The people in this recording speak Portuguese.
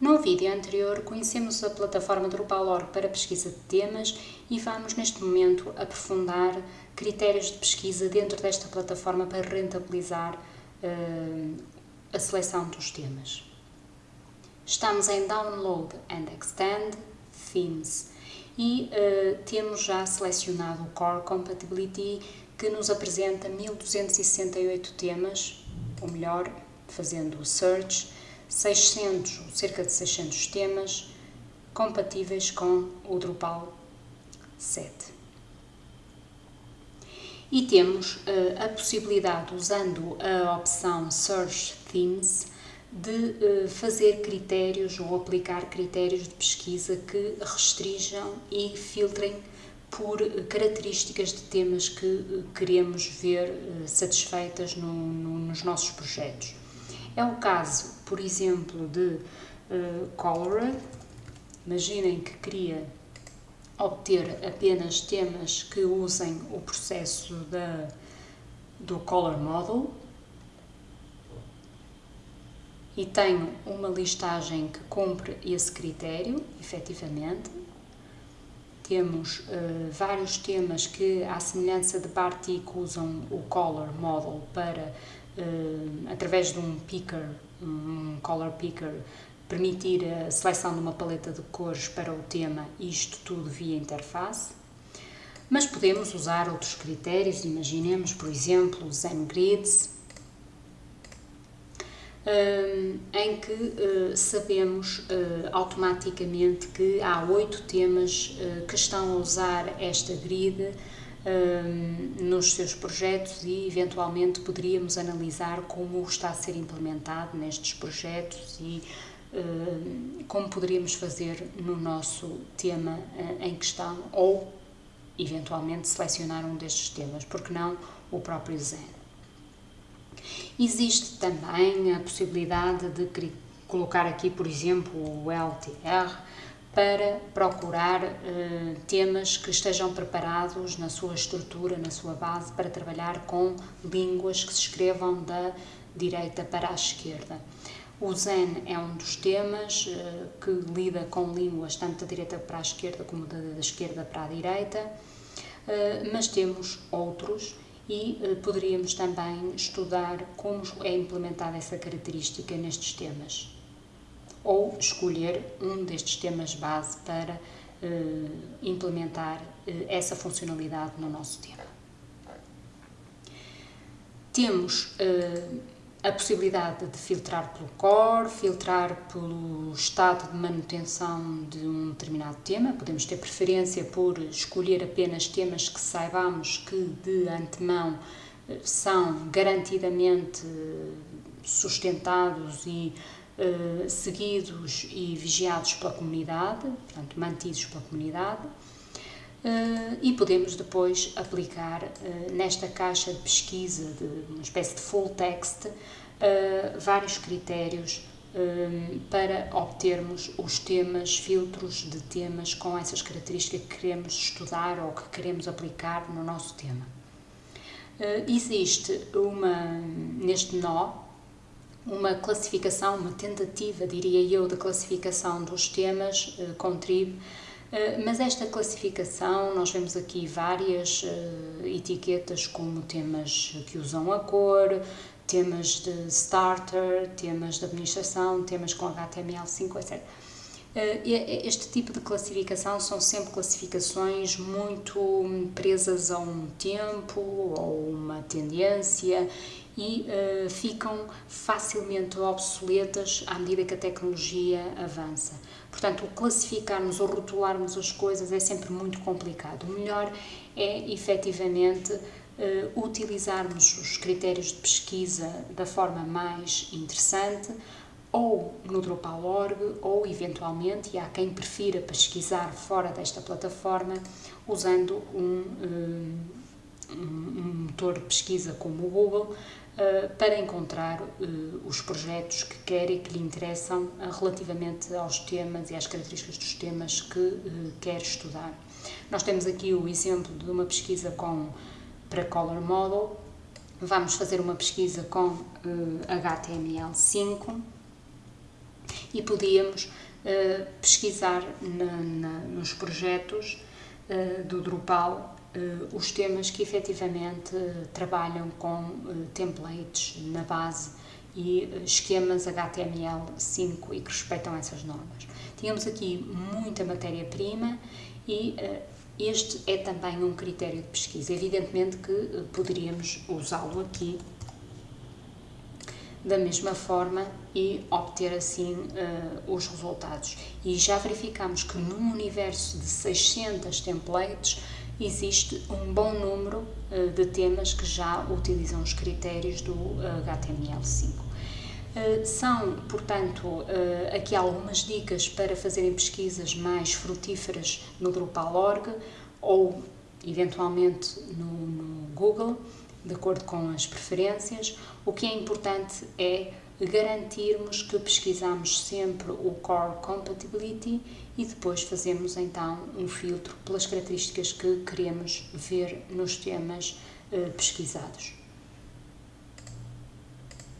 No vídeo anterior conhecemos a plataforma Drupal.org para pesquisa de temas e vamos neste momento aprofundar critérios de pesquisa dentro desta plataforma para rentabilizar uh, a seleção dos temas. Estamos em Download and Extend Themes e uh, temos já selecionado o Core Compatibility que nos apresenta 1268 temas, ou melhor, fazendo o search, 600, cerca de 600 temas compatíveis com o Drupal 7. E temos uh, a possibilidade, usando a opção Search Themes, de uh, fazer critérios ou aplicar critérios de pesquisa que restringam e filtrem por características de temas que queremos ver satisfeitas no, no, nos nossos projetos. É o caso, por exemplo, de uh. Imaginem que queria obter apenas temas que usem o processo da, do Color Model e tenho uma listagem que cumpre esse critério, efetivamente. Temos uh, vários temas que, à semelhança de Bartik, usam o Color Model para uh, através de um picker, um color picker, permitir a seleção de uma paleta de cores para o tema, isto tudo via interface. Mas podemos usar outros critérios, imaginemos, por exemplo, o ZenGrids, um, em que uh, sabemos automaticamente que há oito temas que estão a usar esta grid nos seus projetos e eventualmente poderíamos analisar como está a ser implementado nestes projetos e como poderíamos fazer no nosso tema uh, em questão ou eventualmente selecionar um destes temas, porque não o próprio Zen. Existe também a possibilidade de colocar aqui, por exemplo, o LTR, para procurar uh, temas que estejam preparados na sua estrutura, na sua base, para trabalhar com línguas que se escrevam da direita para a esquerda. O Zen é um dos temas uh, que lida com línguas tanto da direita para a esquerda como da, da esquerda para a direita, uh, mas temos outros e poderíamos também estudar como é implementada essa característica nestes temas ou escolher um destes temas base para uh, implementar uh, essa funcionalidade no nosso tema. Temos uh, a possibilidade de filtrar pelo core, filtrar pelo estado de manutenção de um determinado tema. Podemos ter preferência por escolher apenas temas que saibamos que de antemão são garantidamente sustentados e uh, seguidos e vigiados pela comunidade, portanto, mantidos pela comunidade, uh, e podemos depois aplicar uh, nesta caixa de pesquisa, de uma espécie de full text, vários critérios para obtermos os temas, filtros de temas com essas características que queremos estudar ou que queremos aplicar no nosso tema. existe uma, neste nó, uma classificação, uma tentativa, diria eu, de classificação dos temas uh, com tribo, uh, mas esta classificação, nós vemos aqui várias uh, etiquetas como temas que usam a cor, temas de starter, temas de administração, temas com HTML5, etc. Este tipo de classificação são sempre classificações muito presas a um tempo ou uma tendência e uh, ficam facilmente obsoletas à medida que a tecnologia avança. Portanto, classificarmos ou rotularmos as coisas é sempre muito complicado. O melhor é efetivamente uh, utilizarmos os critérios de pesquisa da forma mais interessante, ou no Drupal.org, ou eventualmente, e há quem prefira pesquisar fora desta plataforma, usando um, um, um motor de pesquisa como o Google, uh, para encontrar uh, os projetos que quer e que lhe interessam uh, relativamente aos temas e às características dos temas que quer estudar. Nós temos aqui o exemplo de uma pesquisa com, para Color Model, vamos fazer uma pesquisa com HTML5 e podíamos pesquisar na, na, nos projetos do Drupal os temas que efetivamente trabalham com templates na base e esquemas HTML5 e que respeitam essas normas. Tínhamos aqui muita matéria-prima e este é também um critério de pesquisa. Evidentemente que eh, poderíamos usá-lo aqui da mesma forma e obter assim uh, os resultados. E já verificamos que num universo de 600 templates existe um bom número uh, de temas que já utilizam os critérios do uh, HTML5. São, portanto, aqui algumas dicas para fazerem pesquisas mais frutíferas no Drupal.org ou, eventualmente, no, no Google, de acordo com as preferências. O que é importante é garantirmos que pesquisamos sempre o Core Compatibility e depois fazemos então um filtro pelas características que queremos ver nos temas eh, pesquisados.